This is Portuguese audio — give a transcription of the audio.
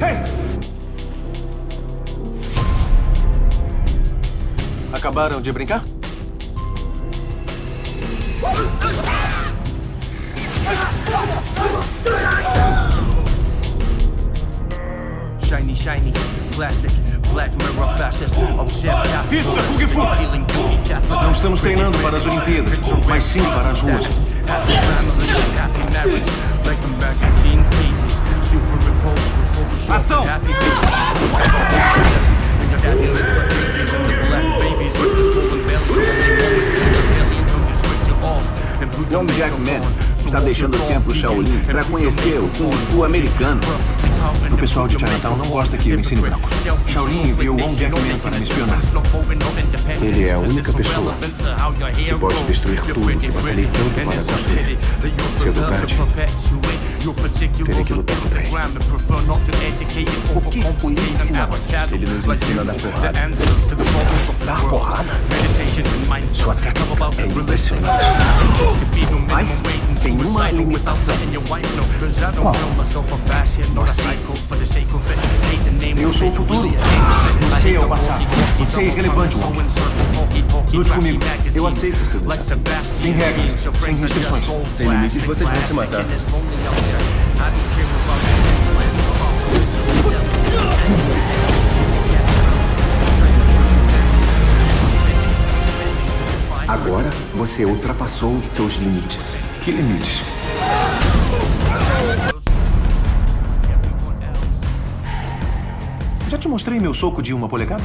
Hey! Acabaram de brincar? Shiny, shiny, plastic, black mirror, fascist, obsessed, Isso, é o que! Não estamos treinando para as Olimpíadas, mas sim para as ruas. Your Young Jack Man está deixando o templo Shaolin para conhecer o Kung Fu americano. O pessoal de Chinatown não gosta que eu ensine brancos. Shaolin enviou Wong Jackman para me espionar. Ele é a única pessoa que pode destruir tudo que batalhei tanto para construir. Cedo tarde, terei que lutar contra ele. O que ele ensina a vocês? Ele nos ensina a dar porrada. Dar porrada? Sua técnica é impressionante. Mas tem uma limitação. Qual? Você. Eu sou o futuro. Você é o passado. Você é irrelevante, Wong. Lute comigo. Eu aceito seu desafio. Sem regras, sem restrições. Sem limites, vocês vão se matar. Agora você ultrapassou seus limites. Que limites? Já te mostrei meu soco de uma polegada?